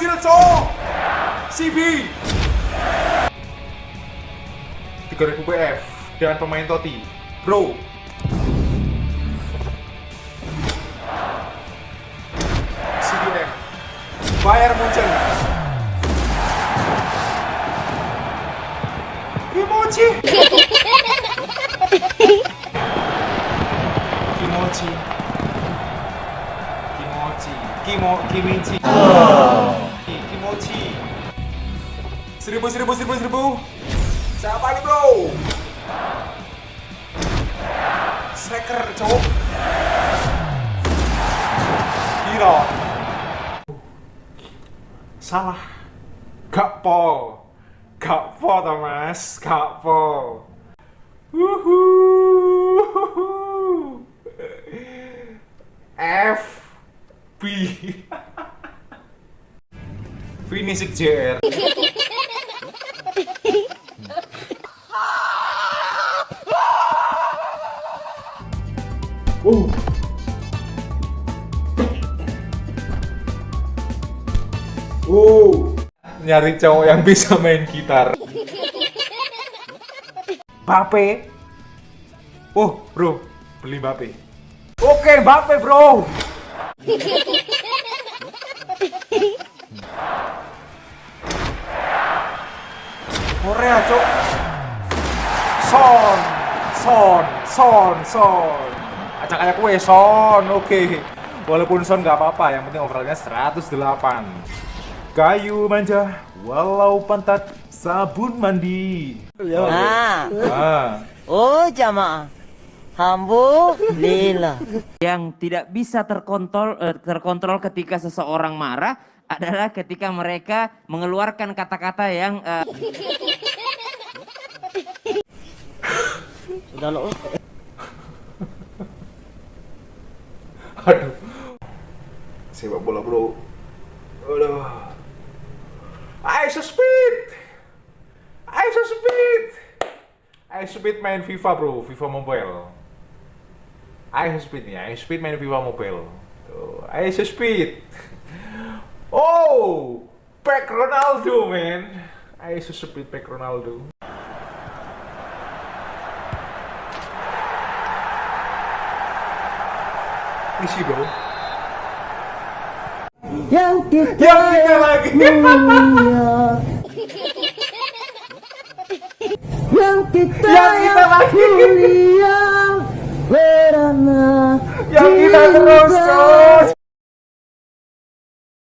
Cok. CB. 3000 PF dan pemain Toti. Bro. CBM. Bayar Munchen. Kimochi. Kimochi. Kimochi. Kimo Kimichi. Ki- Kimochi. Seribu, seribu, seribu, seribu. Siapa nih bro? Striker cowok. Hero. Salah. Gak pol. Gak po Thomas, gak po. Wuhu. Finisik JR Uh. Uh. Nyari cowok yang bisa main gitar. Bape. Oh, bro, beli Bape. Oke, Bape, bro. Korea, cok. Son, Son, Son, Son. Acak ayak kue Son, oke. Walaupun Son nggak apa-apa, yang penting overallnya 108. Kayu manja, walau pantat sabun mandi. Ah, Ah, oh jamaah. Alhamdulillah. yang tidak bisa terkontrol eh, terkontrol ketika seseorang marah adalah ketika mereka mengeluarkan kata-kata yang eh, Udah lo. aduh. Sepak bola bro. Aduh. Ice speed. Ice speed. Ice speed main FIFA bro, FIFA Mobile. Ice speed nih, Ice speed main FIFA Mobile. Tuh, Ice speed. Oh, pack Ronaldo man. Ice speed pack Ronaldo. Isi bro. Yang kita Yang kita lagi. mulia. Yang kita Yang kita lagi. Berana Yang kita terus.